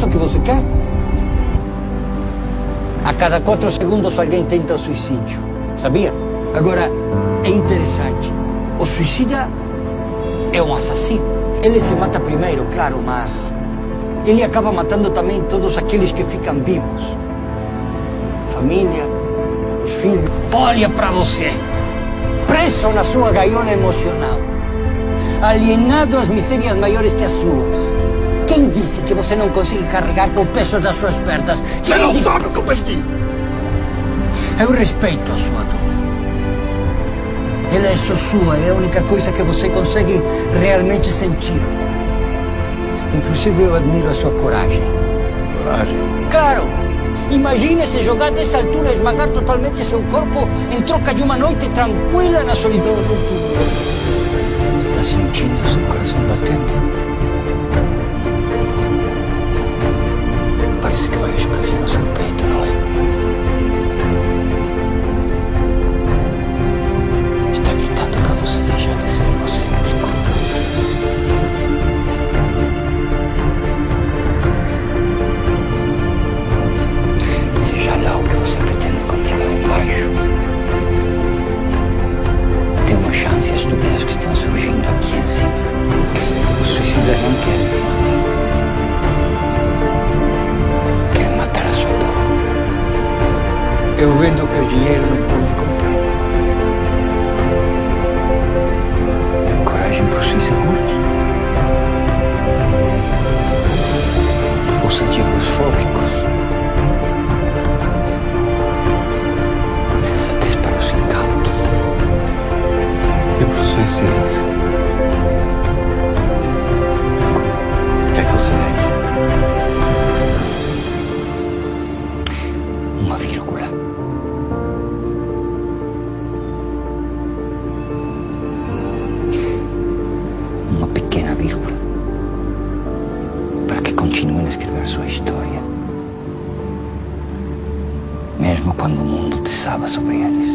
isso que você quer? A cada quatro segundos alguém tenta suicídio, sabia? Agora, é interessante. O suicida é um assassino. Ele se mata primeiro, claro, mas ele acaba matando também todos aqueles que ficam vivos. Família, os filhos. Olha para você, preso na sua gaiola emocional, alienado às misérias maiores que as suas. Quem disse que você não consegue carregar com o peso das suas pernas? Você não disse... sabe o que eu perdi. Eu respeito a sua dor. Ela é só sua, é a única coisa que você consegue realmente sentir. Inclusive eu admiro a sua coragem. Coragem? Claro! Imagine se jogar dessa altura, esmagar totalmente seu corpo em troca de uma noite tranquila na solidão do Está sentindo seu coração batendo? Eu vendo que o dinheiro não pode comprar. Coragem para os inseguros. Ousadia para os fóbicos. Sensatez para os incautos. E para os suicidas? Uma vírgula. Escrever sua história. Mesmo quando o mundo desaba sobre eles.